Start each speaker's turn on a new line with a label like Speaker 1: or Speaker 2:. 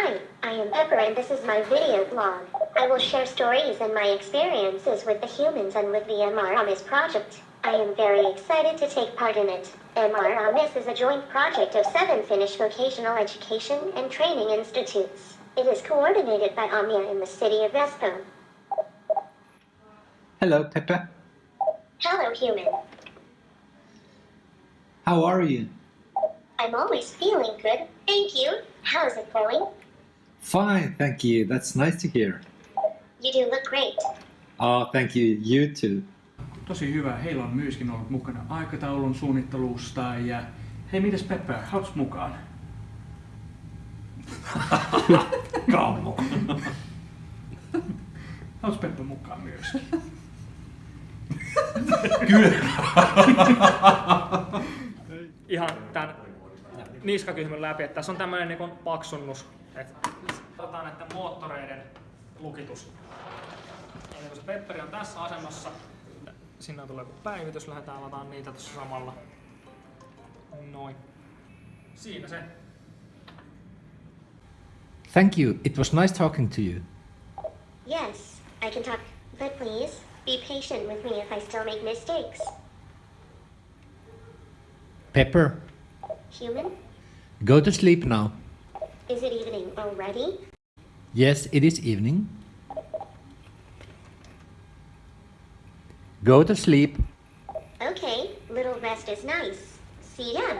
Speaker 1: Hi, I am Pepper and this is my video blog. I will share stories and my experiences with the humans and with the MR Amis project. I am very excited to take part in it. MR Amis is a joint project of seven Finnish vocational education and training institutes. It is coordinated by Omnia in the city of Espoo.
Speaker 2: Hello, Pepper.
Speaker 1: Hello, human.
Speaker 2: How are you?
Speaker 1: I'm always feeling good. Thank you. How's it going?
Speaker 2: Fine, thank you. That's nice to hear.
Speaker 1: You do look great.
Speaker 2: Oh, thank you. You too.
Speaker 3: Tosi hyvä. Heillä on myöskin ollut mukana aikataulun suunnittelusta ja... Hei, mitäs Peppe, hauks mukaan?
Speaker 4: Kammo.
Speaker 3: Hauks Peppe mukaan myöskin?
Speaker 5: ihan tämän niskakyhmyn läpi, että tässä on tämmöinen niin paksunnus. Että katsotaan näiden moottoreiden lukitus. Eli kun se pepperi on tässä asennossa, sinne tulee joku päivitys, lähdetään lataan niitä tuossa samalla. Noin. Siinä se.
Speaker 6: Thank you. It was nice talking to you.
Speaker 1: Yes, I can talk, but please, be patient with me if I still make mistakes.
Speaker 6: Pepper,
Speaker 1: Human?
Speaker 6: go to sleep now.
Speaker 1: Is it evening already?
Speaker 6: Yes, it is evening. Go to sleep.
Speaker 1: Okay, little rest is nice. See ya.